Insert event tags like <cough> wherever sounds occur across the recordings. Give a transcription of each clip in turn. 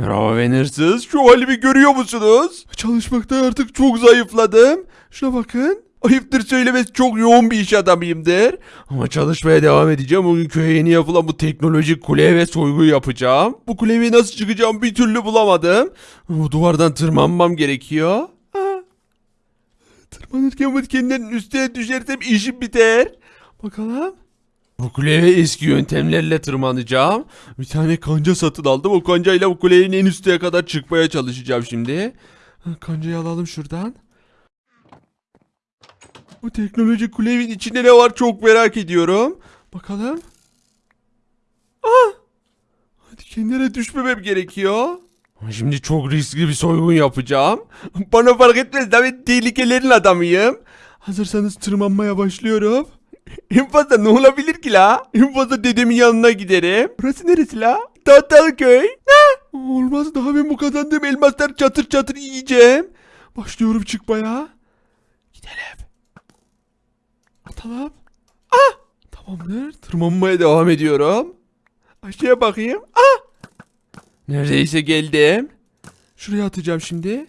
Merhaba ben hırsız. Şu halimi görüyor musunuz? Çalışmakta artık çok zayıfladım. Şuna bakın. Ayıptır söylemesi çok yoğun bir iş adamıyımdır. Ama çalışmaya devam edeceğim. Bugün köye yeni yapılan bu teknolojik kule ve soygu yapacağım. Bu kuleye nasıl çıkacağım bir türlü bulamadım. Bu duvardan tırmanmam gerekiyor. Tırmanırken bu kendilerinin üstüne düşersem işim biter. Bakalım. Bu kuleye eski yöntemlerle tırmanacağım. Bir tane kanca satın aldım. O kancayla bu kulenin en üstüne kadar çıkmaya çalışacağım şimdi. Kancayı alalım şuradan. Bu teknoloji kulenin içinde ne var çok merak ediyorum. Bakalım. Ah! Hadi kendine düşmemem gerekiyor. Şimdi çok riskli bir soygun yapacağım. Bana fark etmez ben tehlikelerin adamıyım. Hazırsanız tırmanmaya başlıyorum. <laughs> En ne olabilir ki la? En fazla dedemin yanına giderim. Burası neresi la? Tahtalı köy. Ne? Olmaz daha ben bu kazandığım elmaslar çatır çatır yiyeceğim. Başlıyorum çıkmaya. Gidelim. Atalım. Ah! Tamamdır. Tırmanmaya devam ediyorum. Aşağıya bakayım. Ah! Neredeyse geldim. Şuraya atacağım şimdi.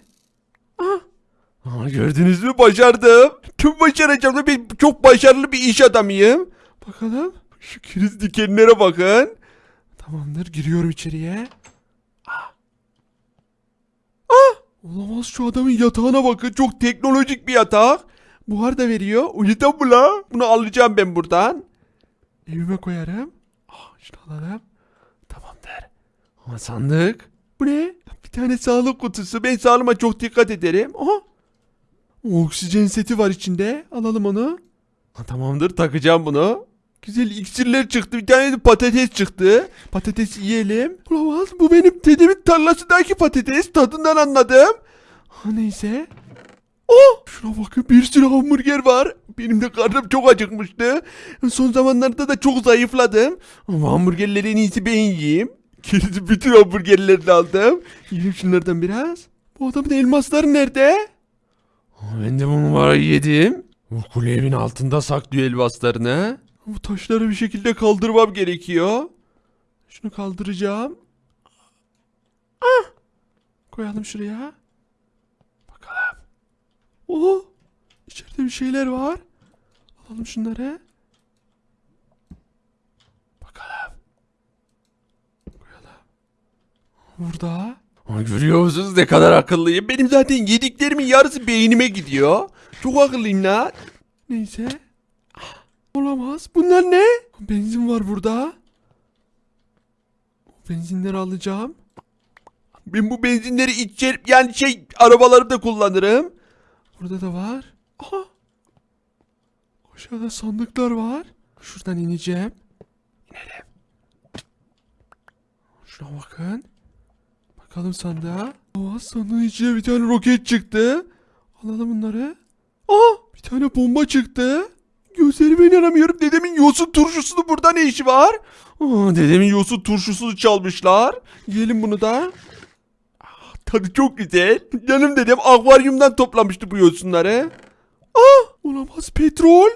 Aa, gördünüz mü başardım. Tüm başaracağım da ben çok başarılı bir iş adamıyım. Bakalım. Şu kriz dikenlere bakın. Tamamdır giriyorum içeriye. Ah. Ah! Olamaz şu adamın yatağına bakın. Çok teknolojik bir yatak. Buhar da veriyor. Uyudan mı la? Bunu alacağım ben buradan. Evime koyarım. Ah, şunu alalım. Tamamdır. Ama sandık. Bu ne? Bir tane sağlık kutusu. Ben sağlığıma çok dikkat ederim. Aha. Oksijen seti var içinde. Alalım onu. Ha, tamamdır takacağım bunu. Güzel iksirler çıktı. Bir tane de patates çıktı. Patates yiyelim. Olamaz. Bu benim dedemin tarlasındaki patates. Tadından anladım. Ha, neyse. Oh! Şuna bakın bir sürü hamburger var. Benim de karnım çok acıkmıştı. Son zamanlarda da çok zayıfladım. Ama hamburgerleri en iyisi ben yiyeyim. Gerisi bütün hamburgerlerini aldım. Yiyeyim şunlardan biraz. Bu adamın elmasları nerede? Ben de bunu var yedim. Bu kule evin altında saklıyor elmaslarını. Bu taşları bir şekilde kaldırmam gerekiyor. Şunu kaldıracağım. Ah! Koyalım şuraya. Bakalım. Oo! İçeride bir şeyler var. Alalım şunları. Bakalım. Koyalım. Burada. Ama görüyor musunuz ne kadar akıllıyım? Benim zaten yediklerimin yarısı beynime gidiyor. Çok akıllıyım lan. Neyse. <gasps> Olamaz. Bunlar ne? Benzin var burada. Benzinleri alacağım. Ben bu benzinleri içer yani şey arabalarımda kullanırım. Burada da var. Aha. Aşağıda sandıklar var. Şuradan ineceğim. İnelim. Şuna bakın. Bakalım sandığa. Aa, sandığın içine bir tane roket çıktı. Alalım bunları. Aa, bir tane bomba çıktı. Gözlerime inanamıyorum. Dedemin yosun turşusunu burada ne işi var? Aa, dedemin yosun turşusunu çalmışlar. Yiyelim bunu da. Ah, tadı çok güzel. Canım dedem akvaryumdan toplamıştı bu yosunları. Ah, olamaz petrol.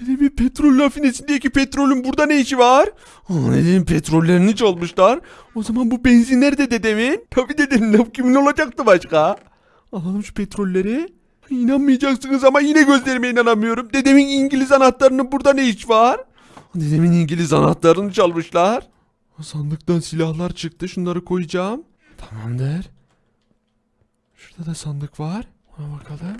Dedemin petrol rafinesindeki petrolün burada ne işi var? Dedemin petrollerini çalmışlar. O zaman bu benzinler de dedemin. Tabii laf kimin olacaktı başka? Alalım şu petrolleri. İnanmayacaksınız ama yine gözlerime inanamıyorum. Dedemin İngiliz anahtarının burada ne iş var? Dedemin İngiliz anahtarını çalmışlar. Sandıktan silahlar çıktı. Şunları koyacağım. Tamamdır. Şurada da sandık var. Ona bakalım.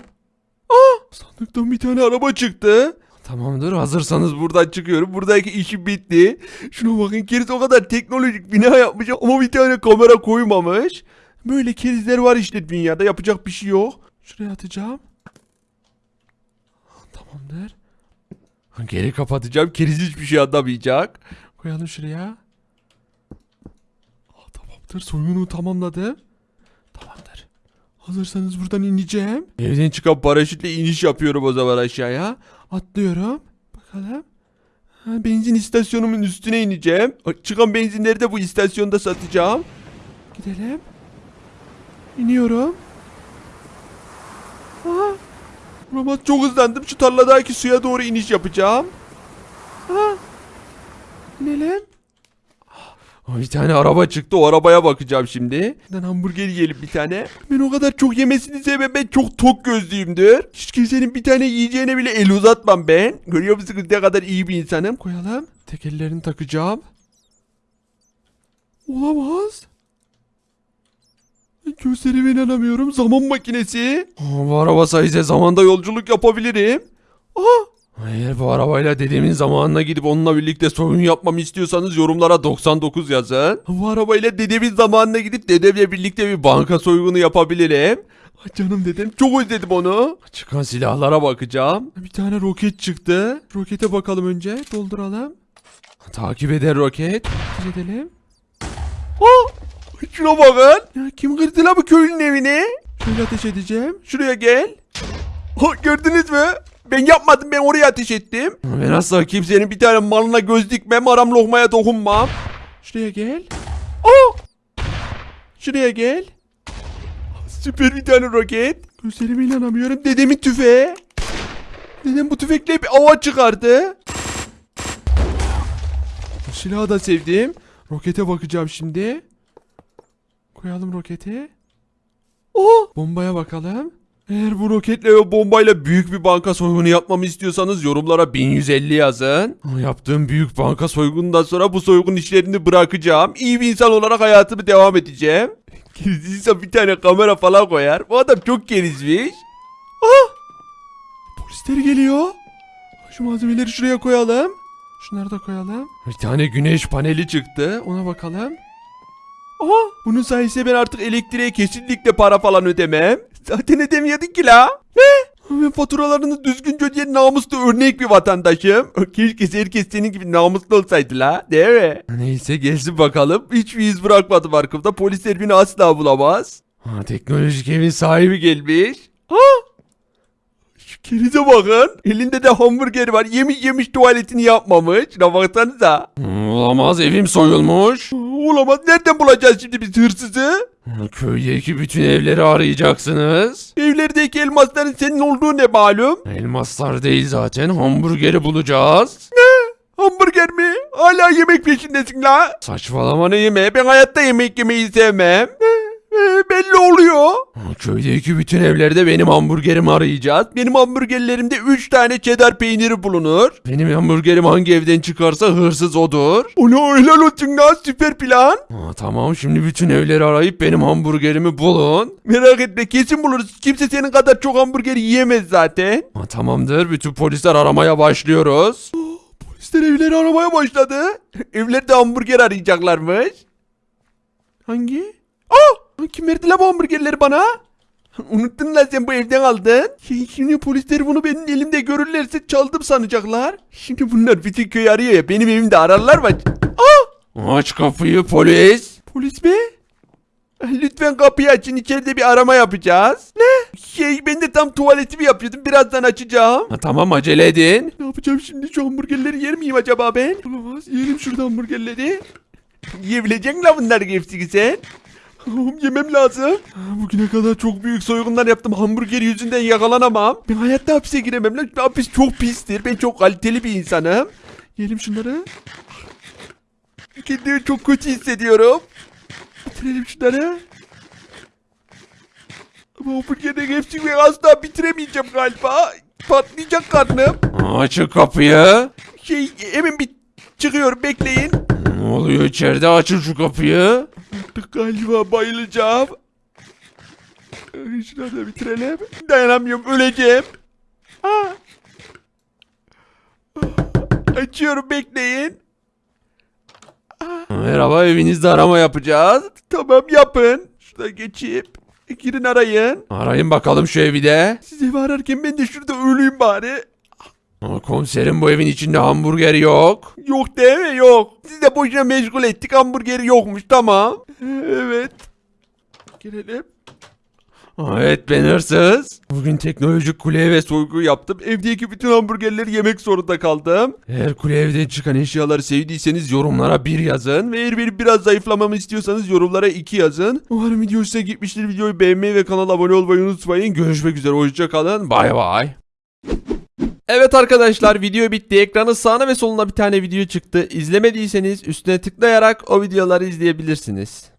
Aa! Sandıktan bir tane araba çıktı. Tamamdır hazırsanız buradan çıkıyorum. Buradaki işim bitti. Şuna bakın keriz o kadar teknolojik bina yapmış ama bir tane kamera koymamış. Böyle kerizler var işte dünyada yapacak bir şey yok. Şuraya atacağım. Tamamdır. Geri kapatacağım. Keriz hiçbir şey anlamayacak. Koyalım şuraya. Aa, tamamdır. Soygunu tamamladım. Hazırsanız buradan ineceğim. Evden çıkan paraşütle iniş yapıyorum o zaman aşağıya. Atlıyorum. Bakalım. Ha, benzin istasyonumun üstüne ineceğim. Çıkan benzinleri de bu istasyonda satacağım. Gidelim. İniyorum. Aha. Olamaz çok hızlandım. Şu tarladaki suya doğru iniş yapacağım. Aha. İnelim. Bir tane araba çıktı o arabaya bakacağım şimdi. Ben hamburger yiyelim bir tane. Ben o kadar çok yemesini sevmem ben çok tok gözlüyümdür. Hiç kimsenin bir tane yiyeceğine bile el uzatmam ben. Görüyor musunuz ne kadar iyi bir insanım. Koyalım. Tekerlerini takacağım. Olamaz. Gözlerime inanamıyorum. Zaman makinesi. Aa, bu araba sayesinde zamanda yolculuk yapabilirim. Aa, Hayır bu arabayla dedemin zamanına gidip onunla birlikte soyun yapmamı istiyorsanız yorumlara 99 yazın. Bu arabayla dedemin zamanına gidip dedemle birlikte bir banka soygunu yapabilirim. Canım dedem çok özledim onu. Çıkan silahlara bakacağım. Bir tane roket çıktı. Rokete bakalım önce. Dolduralım. Takip eder roket. Takip edelim. Aa, şuna bakın. Ya kim kırdı la bu köylünün evini? Şöyle ateş edeceğim. Şuraya gel. Ha, gördünüz mü? Ben yapmadım ben oraya ateş ettim. Ben asla kimsenin bir tane malına göz dikmem aram lokmaya dokunmam. Şuraya gel. Aa! Şuraya gel. Süper bir tane roket. Gözlerime inanamıyorum. Dedemin tüfeği. Dedem bu tüfekle bir ava çıkardı. Silahı da sevdim. Rokete bakacağım şimdi. Koyalım roketi. Oh! Bombaya bakalım. Eğer bu roketle ve bombayla büyük bir banka soygunu yapmamı istiyorsanız yorumlara 1150 yazın. Yaptığım büyük banka soygunundan sonra bu soygun işlerini bırakacağım. İyi bir insan olarak hayatımı devam edeceğim. Gerizliyse bir tane kamera falan koyar. Bu adam çok gerizmiş. Ah! Polisler geliyor. Şu malzemeleri şuraya koyalım. Şunları da koyalım. Bir tane güneş paneli çıktı. Ona bakalım. Aha bunun sayesinde ben artık elektriğe kesinlikle para falan ödemem. Zaten ödemiyorduk ki la. Ne? Ben faturalarını düzgünce ödeyen namuslu örnek bir vatandaşım. Keşke herkes senin gibi namuslu olsaydı la. Değil mi? Neyse gelsin bakalım. Hiçbir iz bırakmadım arkamda. Polisler beni asla bulamaz. Ha, teknolojik evin sahibi gelmiş. Ha? Şu kerize bakın. Elinde de hamburger var. Yemiş yemiş tuvaletini yapmamış. Şuna baksanıza. Olamaz evim soyulmuş. Olamaz. Nereden bulacağız şimdi biz hırsızı? Köydeki bütün evleri arayacaksınız. Evlerdeki elmasların senin olduğu ne malum? Elmaslar değil zaten hamburgeri bulacağız. Ne? Hamburger mi? Hala yemek peşindesin la. Saçmalama ne yemeği? Ben hayatta yemek yemeyi sevmem. Ee, belli oluyor. Köydeki bütün evlerde benim hamburgerimi arayacağız. Benim hamburgerlerimde 3 tane cheddar peyniri bulunur. Benim hamburgerim hangi evden çıkarsa hırsız odur. Ona helal olsun süper plan. tamam şimdi bütün evleri arayıp benim hamburgerimi bulun. Merak etme kesin buluruz. Kimse senin kadar çok hamburger yiyemez zaten. tamamdır bütün polisler aramaya başlıyoruz. <gasps> Polisler evleri aramaya başladı. <laughs> Evlerde hamburger arayacaklarmış. Hangi? Aa! Kim verdi la bu hamburgerleri bana? Unuttun lan sen bu evden aldın. Şimdi polisler bunu benim elimde görürlerse çaldım sanacaklar. Şimdi bunlar bütün köyü arıyor ya benim evimde ararlar mı? Aa! Aç kapıyı polis. Polis mi? Lütfen kapıyı açın içeride bir arama yapacağız. Ne? Şey ben de tam tuvaletimi yapıyordum birazdan açacağım. tamam acele edin. Ne yapacağım şimdi şu hamburgerleri yer miyim acaba ben? Olamaz yiyelim şurada hamburgerleri. Yiyebilecek misin bunları hepsini sen? Oğlum yemem lazım. Bugüne kadar çok büyük soygunlar yaptım. Hamburger yüzünden yakalanamam. Ben hayatta hapise giremem. Lan hapis çok pistir. Ben çok kaliteli bir insanım. Yiyelim şunları. Kendimi çok kötü hissediyorum. Bitirelim şunları. Ama hamburgerin hepsini asla bitiremeyeceğim galiba. Patlayacak karnım. Açın kapıyı. Şey hemen bir çıkıyorum bekleyin. Ne oluyor içeride? Açın şu kapıyı. Artık galiba bayılacağım. Ay, Şunu da bitirelim. Dayanamıyorum öleceğim. Ah. Ah. Açıyorum bekleyin. Merhaba evinizde arama yapacağız. Tamam yapın. Şurada geçeyim. Girin arayın. Arayın bakalım şu evi de. Siz evi ararken ben de şurada öleyim bari. Aa, Komiserim bu evin içinde hamburger yok. Yok değil mi? Yok. Siz de boşuna meşgul ettik. Hamburgeri yokmuş. Tamam. Evet. Girelim. Evet ben hırsız. Bugün teknolojik kuleye ve soygu yaptım. Evdeki bütün hamburgerleri yemek zorunda kaldım. Eğer kule evden çıkan eşyaları sevdiyseniz yorumlara bir yazın. Ve eğer benim biraz zayıflamamı istiyorsanız yorumlara iki yazın. Umarım video hoşuna gitmiştir. Videoyu beğenmeyi ve kanala abone olmayı unutmayın. Görüşmek üzere. Hoşçakalın. Bay bay. Evet arkadaşlar video bitti. Ekranın sağına ve soluna bir tane video çıktı. İzlemediyseniz üstüne tıklayarak o videoları izleyebilirsiniz.